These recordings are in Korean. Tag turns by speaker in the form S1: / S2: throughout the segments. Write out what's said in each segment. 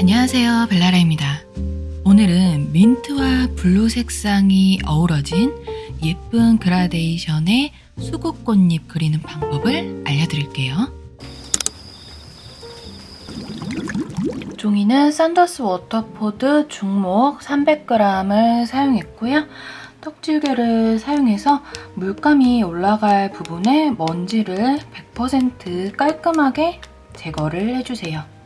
S1: 안녕하세요 벨라라입니다. 오늘은 민트와 blue 색상이 어우러진 예쁜 그라데이션의 수국꽃잎 그리는 방법을 알려드릴게요. 종이는 Saunders Waterford 중목 300g을 사용했고요. 떡지우개를 사용해서 물감이 올라갈 부분에 먼지를 100% 깔끔하게 제거를 해주세요.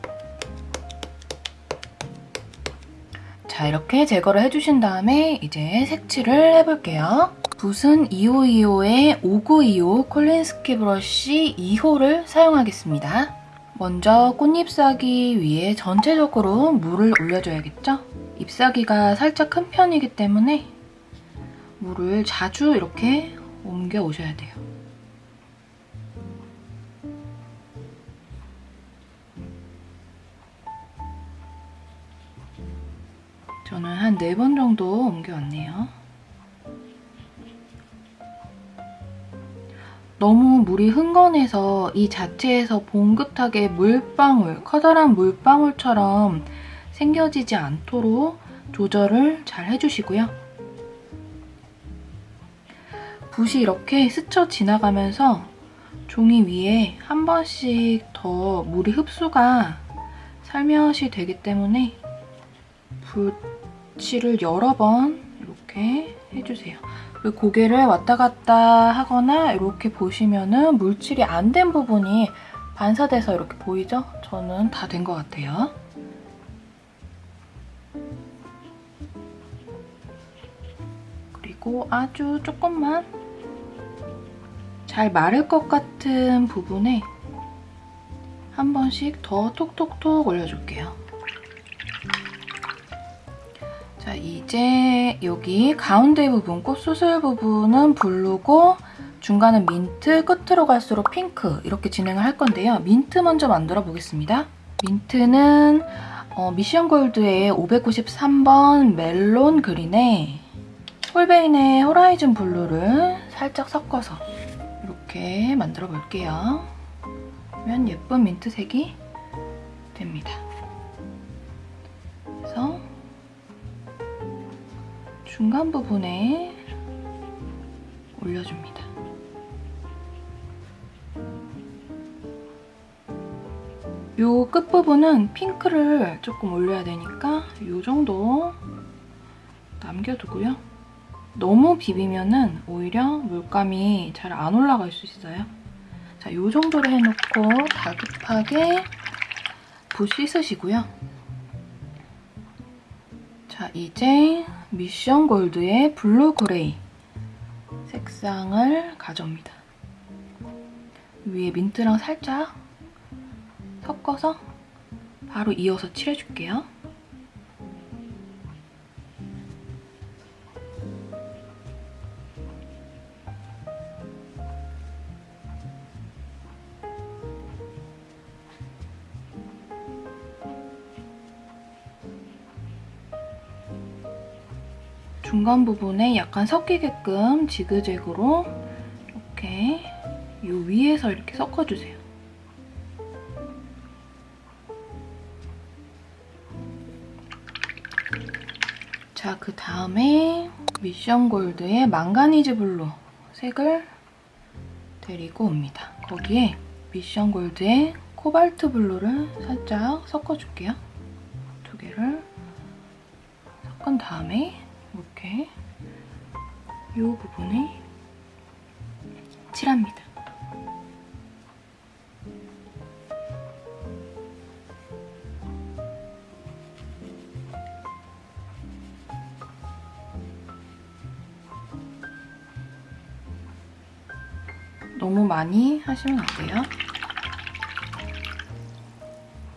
S1: 자 이렇게 제거를 해주신 다음에 이제 색칠을 해볼게요. 붓은 2525의 5925 콜린스키 브러쉬 2호를 사용하겠습니다. 먼저 꽃잎사기 위에 전체적으로 물을 올려줘야겠죠? 잎사기가 살짝 큰 편이기 때문에 물을 자주 이렇게 옮겨 오셔야 돼요. 저는 한 4번 정도 옮겨왔네요. 너무 물이 흥건해서 이 자체에서 봉긋하게 물방울, 커다란 물방울처럼 생겨지지 않도록 조절을 잘 해주시고요. 붓이 이렇게 스쳐 지나가면서 종이 위에 한 번씩 더 물이 흡수가 살며시 되기 때문에 붓 칠을 여러 번 이렇게 해주세요. 고개를 왔다 갔다 하거나 이렇게 보시면 은 물칠이 안 된 부분이 반사돼서 이렇게 보이죠? 저는 다 된 것 같아요. 그리고 아주 조금만 잘 마를 것 같은 부분에 한 번씩 더 톡톡톡 올려줄게요. 자, 이제 여기 가운데 부분, 꽃수술 부분은 블루고 중간은 민트, 끝으로 갈수록 핑크 이렇게 진행을 할 건데요. 민트 먼저 만들어 보겠습니다. 민트는 어, Mission Gold의 593번 melon green에 Holbein의 horizon blue를 살짝 섞어서 이렇게 만들어 볼게요. 그러면 예쁜 민트색이 됩니다. 중간 부분에 올려줍니다. 요 끝부분은 핑크를 조금 올려야 되니까 요 정도 남겨두고요. 너무 비비면 은 오히려 물감이 잘 안 올라갈 수 있어요. 자, 요 정도로 해놓고 다급하게 붓 씻으시고요. 자, 이제 Mission Gold의 blue grey 색상을 가져옵니다. 위에 민트랑 살짝 섞어서 바로 이어서 칠해줄게요. 중간 부분에 약간 섞이게끔 지그재그로 이렇게 이 위에서 이렇게 섞어주세요. 자, 그 다음에 Mission Gold의 manganese blue 색을 데리고 옵니다. 거기에 Mission Gold의 코발트 블루를 살짝 섞어줄게요. 두 개를 섞은 다음에 이렇게 이 부분에 칠합니다. 너무 많이 하시면 안 돼요.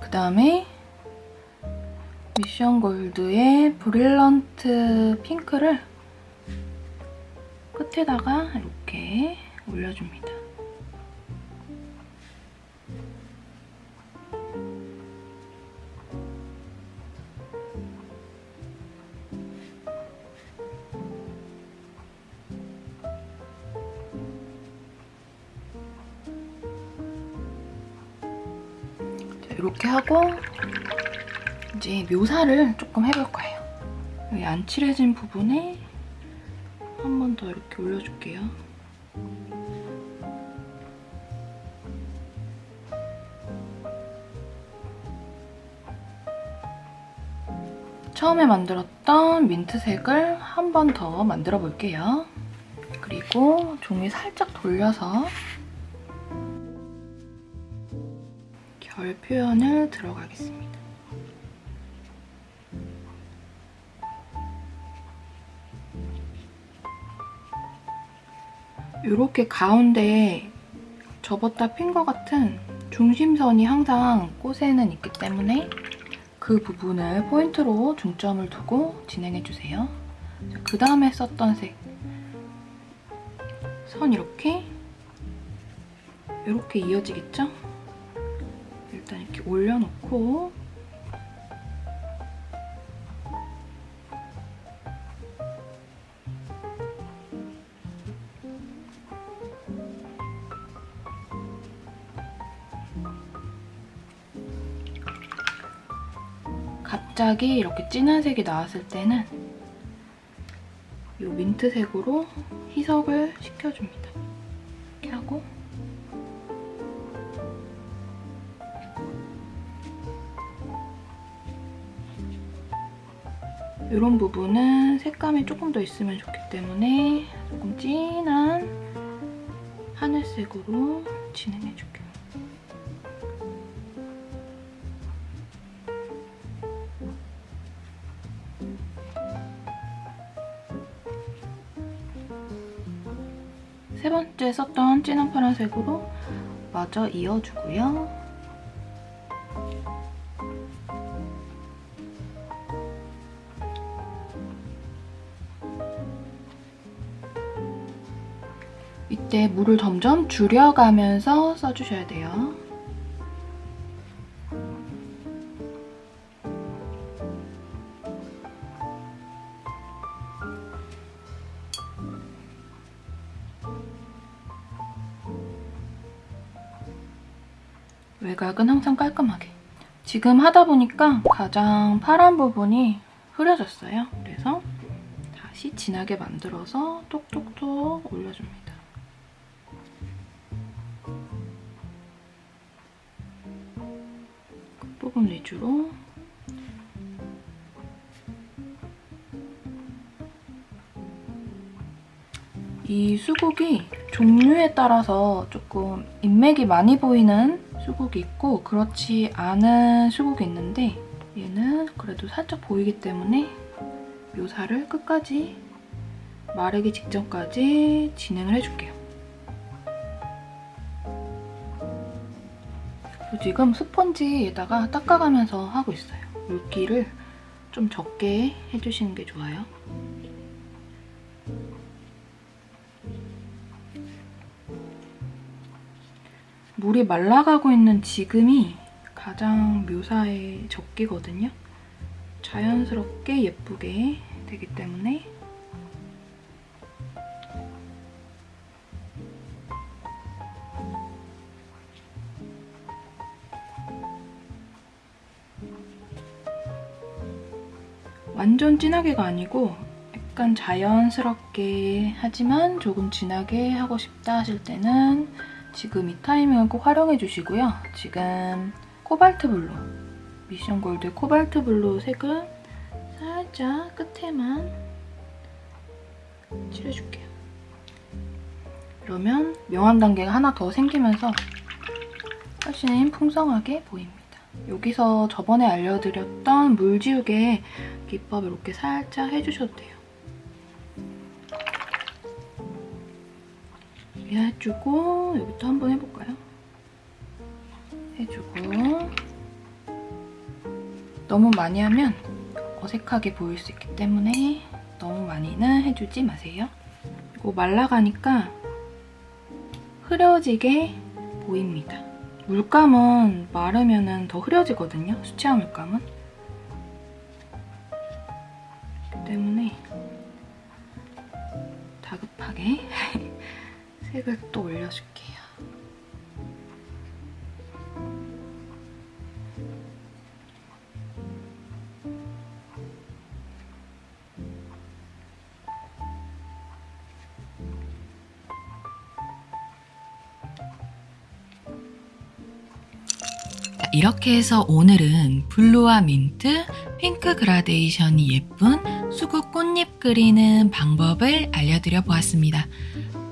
S1: 그 다음에 미션 골드의 브릴런트 핑크를 끝에다가 이렇게 올려줍니다. 이렇게 하고 이제 묘사를 조금 해볼 거예요. 여기 안 칠해진 부분에 한 번 더 이렇게 올려줄게요. 처음에 만들었던 민트색을 한 번 더 만들어 볼게요. 그리고 종이 살짝 돌려서 결 표현을 들어가겠습니다. 이렇게 가운데에 접었다 핀 것 같은 중심선이 항상 꽃에는 있기 때문에 그 부분을 포인트로 중점을 두고 진행해주세요. 그 다음에 썼던 색. 선 이렇게 이렇게 이어지겠죠? 일단 이렇게 올려놓고 갑자기 이렇게 진한 색이 나왔을 때는 이 민트색으로 희석을 시켜줍니다. 이렇게 하고 이런 부분은 색감이 조금 더 있으면 좋기 때문에 조금 진한 하늘색으로 진행해줄게요. 세 번째 썼던 진한 파란색으로 마저 이어주고요. 이때 물을 점점 줄여가면서 써주셔야 돼요. 외곽은 항상 깔끔하게. 지금 하다 보니까 가장 파란 부분이 흐려졌어요. 그래서 다시 진하게 만들어서 톡톡톡 올려줍니다. 끝부분 위주로 이 수국이 종류에 따라서 조금 인맥이 많이 보이는 수국이 있고 그렇지 않은 수국이 있는데 얘는 그래도 살짝 보이기 때문에 묘사를 끝까지 마르기 직전까지 진행을 해줄게요. 지금 스펀지에다가 닦아가면서 하고 있어요. 물기를 좀 적게 해주시는 게 좋아요. 물이 말라가고 있는 지금이 가장 묘사에 적기거든요. 자연스럽게 예쁘게 되기 때문에 완전 진하게가 아니고 약간 자연스럽게 하지만 조금 진하게 하고 싶다 하실 때는 지금 이 타이밍을 꼭 활용해 주시고요. 지금 코발트 블루, Mission Gold 코발트 블루 색은 살짝 끝에만 칠해줄게요. 그러면 명암 단계가 하나 더 생기면서 훨씬 풍성하게 보입니다. 여기서 저번에 알려드렸던 물 지우개 기법 이렇게 살짝 해주셔도 돼요. 이렇게 해주고 여기도 한번 해볼까요? 해주고 너무 많이 하면 어색하게 보일 수 있기 때문에 너무 많이는 해주지 마세요. 그리고 말라가니까 흐려지게 보입니다. 물감은 마르면 더 흐려지거든요, 수채화 물감은. 때문에 다급하게 팩을 또 올려줄게요. 이렇게 해서 오늘은 블루와 민트, 핑크 그라데이션이 예쁜 수국 꽃잎 그리는 방법을 알려드려 보았습니다.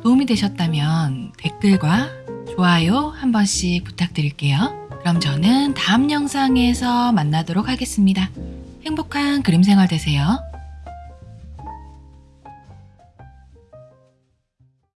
S1: 도움이 되셨다면 댓글과 좋아요 한 번씩 부탁드릴게요. 그럼 저는 다음 영상에서 만나도록 하겠습니다. 행복한 그림 생활 되세요.